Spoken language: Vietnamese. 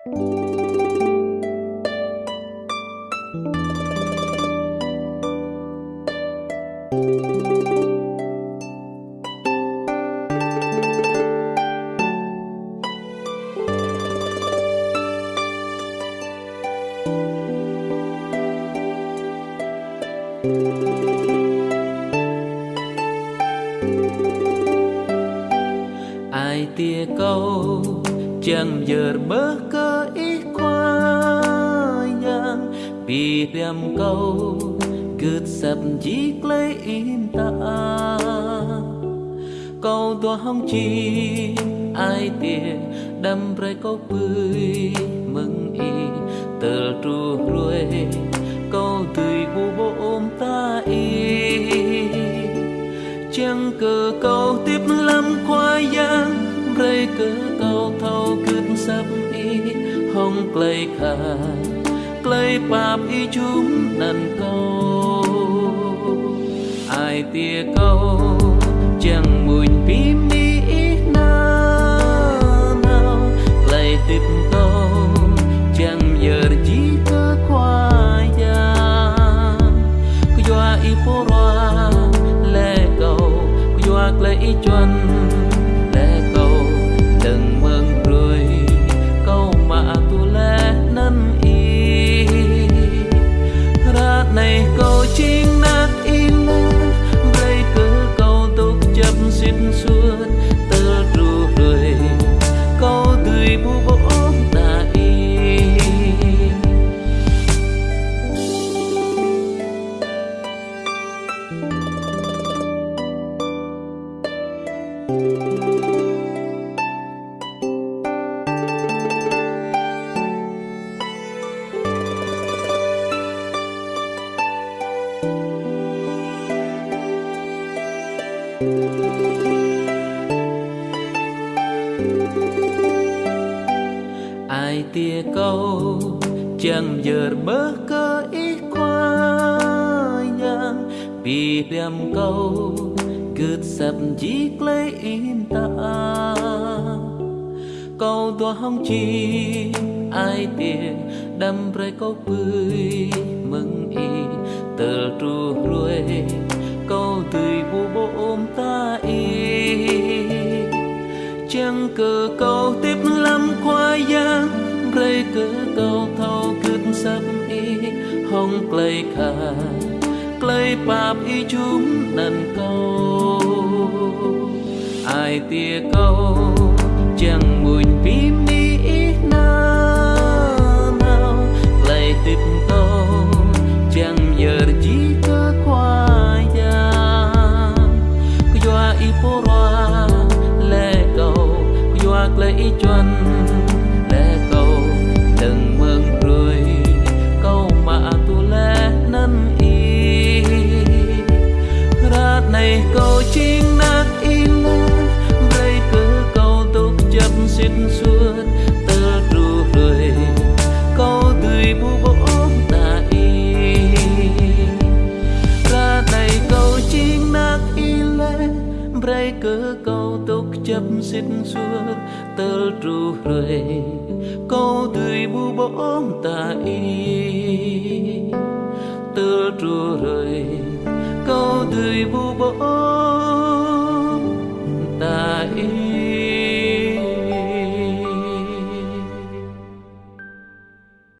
ai tia câu chẳng giờ mơ cơ ý qua yang vì đem câu cứ sập chỉ lấy in ta. Câu tua hong chi, ai tia đâm rơi câu bươi mừng y. Tờ tru ruồi, câu tươi bu bộ ôm ta y. Chẳng cờ câu tiếp lâm qua giang rơi cờ thâu thâu cứt sắp y hong cây khà cây bạp y chúng nần câu. Ai tia câu, chẳng mùi phim mi na nào. Clay tiếp câu, chẳng giờ chỉ cơ khoa giang cứ doa y po roa lệ cầu, cứ doa clay y chuẩn. Ai tia câu chẳng giờ bơ cơ ít qua yang vì đem câu gượt sập chỉ lấy in ta. Câu tua hong chi, ai tiền đâm rơi câu bươi mừng y, tờ tru ruồi. Câu tươi bu bộ ôm ta y. Chẳng cờ câu tiếp lâm qua giang, rơi cờ câu thâu cứt sập y. Hong clay khà clay bạp y chúng nần câu ai tia câu, chẳng buồn phim mi na nào lại tiếp câu chẳng giờ chỉ cơ khoa giang cứ doa y po roa lệ cầu. Cứ doa clay y chuẩn lệ cầu. Đừng mừng rồi câu mà tu lẽ năn y. Ra này câu chính nát in rây cứ câu tục chấp xin suốt tơ ru rồi câu tươi bu bóng ta y, tơ ru rồi câu tươi bu bóng